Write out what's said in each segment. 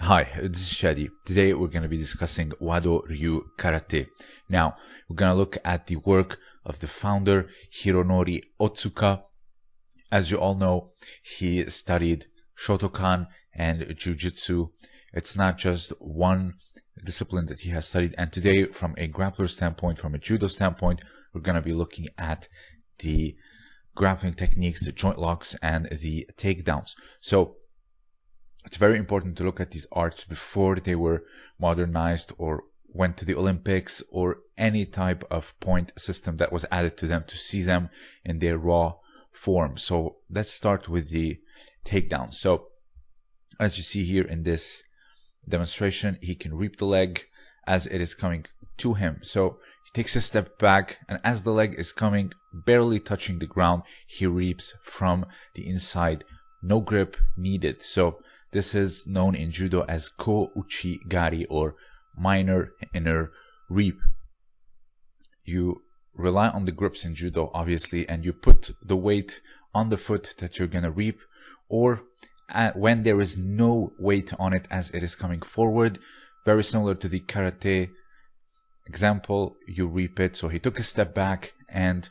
Hi, this is Shadi. Today we're going to be discussing Wado Ryu Karate. Now, we're going to look at the work of the founder Hironori Otsuka. As you all know, he studied Shotokan and Jujutsu. It's not just one discipline that he has studied. And today, from a grappler standpoint, from a judo standpoint, we're going to be looking at the grappling techniques, the joint locks, and the takedowns. So it's very important to look at these arts before they were modernized or went to the Olympics or any type of point system that was added to them to see them in their raw form. So let's start with the takedown. So as you see here in this demonstration, he can reap the leg as it is coming to him. So he takes a step back and as the leg is coming, barely touching the ground, he reaps from the inside. No grip needed. So this is known in judo as ko uchi gari or minor inner reap. You rely on the grips in judo, obviously, and you put the weight on the foot that you're gonna reap, or when there is no weight on it as it is coming forward, very similar to the karate example, you reap it. So he took a step back and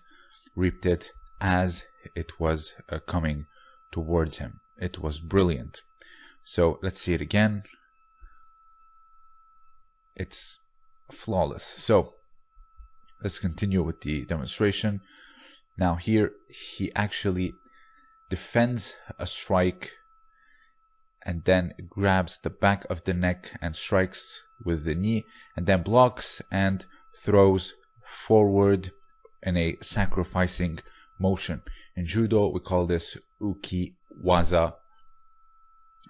reaped it as it was uh, coming towards him. It was brilliant. So let's see it again. It's flawless. So let's continue with the demonstration. Now here he actually defends a strike and then grabs the back of the neck and strikes with the knee and then blocks and throws forward in a sacrificing motion. In judo, we call this uki waza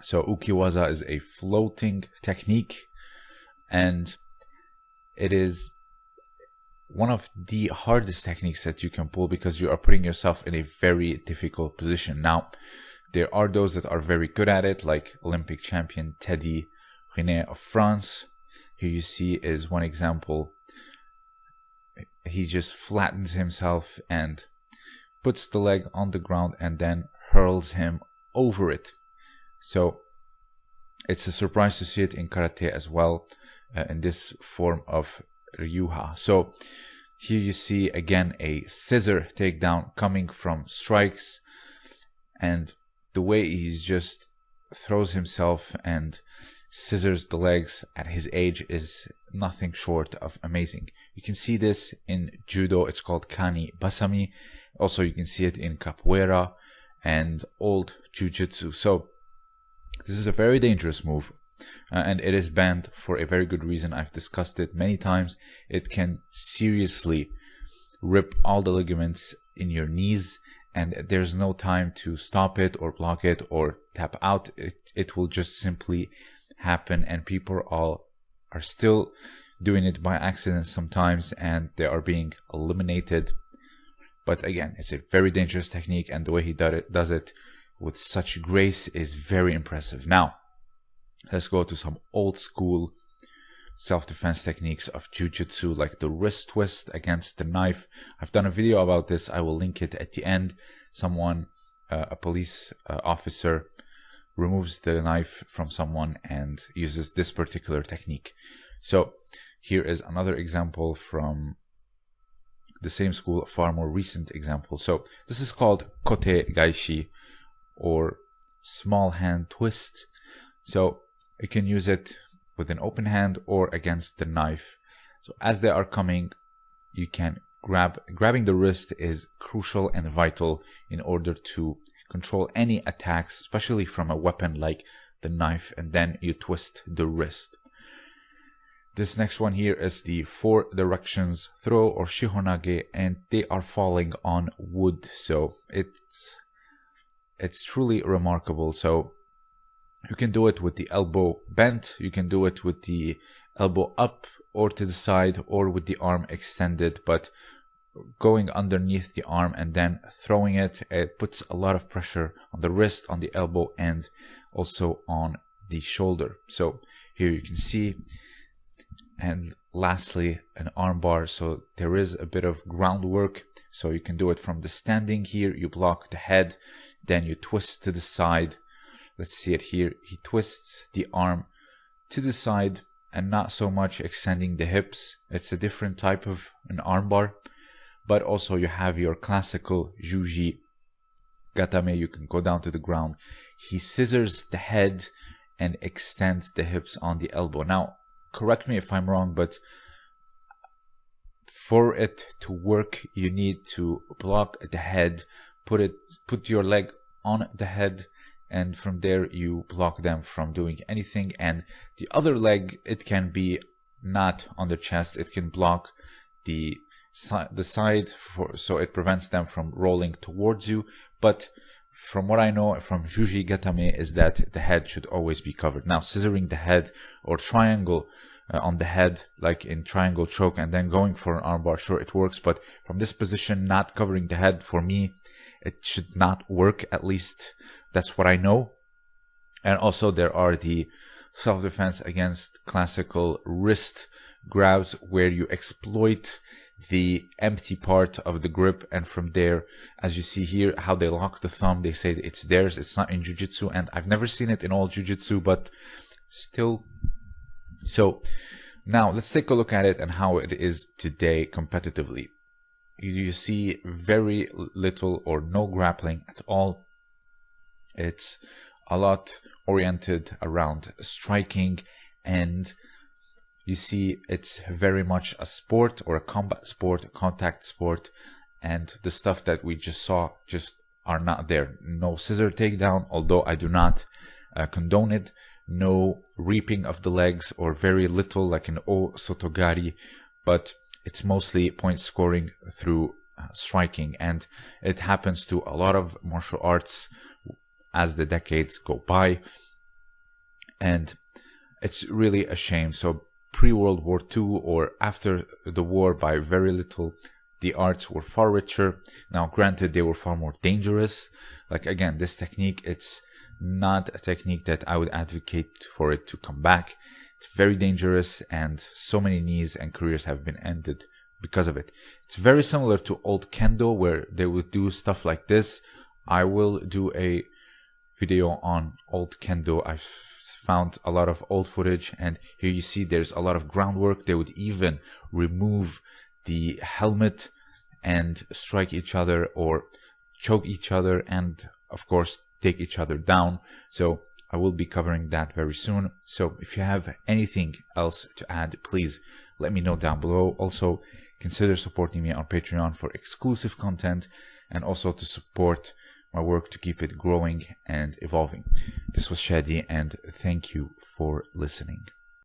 so ukiwaza is a floating technique and it is one of the hardest techniques that you can pull because you are putting yourself in a very difficult position. Now, there are those that are very good at it, like Olympic champion Teddy Riner of France. Here you see is one example. He just flattens himself and puts the leg on the ground and then hurls him over it. So it's a surprise to see it in karate as well uh, in this form of ryuha. So here you see again a scissor takedown coming from strikes and the way he's just throws himself and scissors the legs at his age is nothing short of amazing. You can see this in judo, it's called kani basami. Also, you can see it in capoeira and old jujitsu. So this is a very dangerous move uh, and it is banned for a very good reason. I've discussed it many times. It can seriously rip all the ligaments in your knees and there's no time to stop it or block it or tap out. It, it will just simply happen and people all are still doing it by accident sometimes and they are being eliminated. But again, it's a very dangerous technique and the way he does it with such grace is very impressive. Now, let's go to some old school self-defense techniques of jujitsu like the wrist twist against the knife. I've done a video about this. I will link it at the end. Someone, uh, a police uh, officer, removes the knife from someone and uses this particular technique. So here is another example from the same school, a far more recent example. So this is called kote gaeshi or small hand twist. So you can use it with an open hand or against the knife. So as they are coming, you can grab, grabbing the wrist is crucial and vital in order to control any attacks, especially from a weapon like the knife, and then you twist the wrist. This next one here is the four directions throw or shihonage, and they are falling on wood, so it's it's truly remarkable. So you can do it with the elbow bent, you can do it with the elbow up or to the side or with the arm extended, but going underneath the arm and then throwing it, it puts a lot of pressure on the wrist, on the elbow, and also on the shoulder. So here you can see, and lastly, an armbar. So there is a bit of groundwork. So you can do it from the standing here, you block the head, then you twist to the side. Let's see it here. He twists the arm to the side and not so much extending the hips. It's a different type of an armbar, but also you have your classical Juji Gatame. You can go down to the ground. He scissors the head and extends the hips on the elbow. Now, correct me if I'm wrong, but for it to work, you need to block the head, put it, put your leg on the head, and from there you block them from doing anything. And the other leg, it can be not on the chest; it can block the side, the side, for, so it prevents them from rolling towards you. But from what I know from Juji Gatame is that the head should always be covered. Now, scissoring the head or triangle uh, on the head, like in triangle choke, and then going for an armbar. Sure, it works, but from this position, not covering the head, for me, it should not work. At least that's what I know. And also, there are the self defense against classical wrist grabs where you exploit the empty part of the grip and from there as you see here how they lock the thumb they say it's theirs it's not in jiu-jitsu and i've never seen it in all jiu-jitsu but still so now let's take a look at it and how it is today competitively. You see very little or no grappling at all. It's a lot oriented around striking and you see it's very much a sport or a combat sport, a contact sport and the stuff that we just saw just are not there. No scissor takedown, although I do not uh, condone it no reaping of the legs or very little like an O Sotogari, but it's mostly point scoring through uh, striking. And it happens to a lot of martial arts as the decades go by. And it's really a shame. So pre World War II or after the war by very little, the arts were far richer. Now, granted, they were far more dangerous. Like again, this technique, it's not a technique that I would advocate for it to come back. It's very dangerous and so many knees and careers have been ended because of it. It's very similar to old kendo where they would do stuff like this. I will do a video on old kendo. I've found a lot of old footage and here you see there's a lot of groundwork. They would even remove the helmet and strike each other or choke each other and of course take each other down. So I will be covering that very soon. So if you have anything else to add, please let me know down below. Also, consider supporting me on Patreon for exclusive content and also to support my work to keep it growing and evolving. This was Shadi and thank you for listening.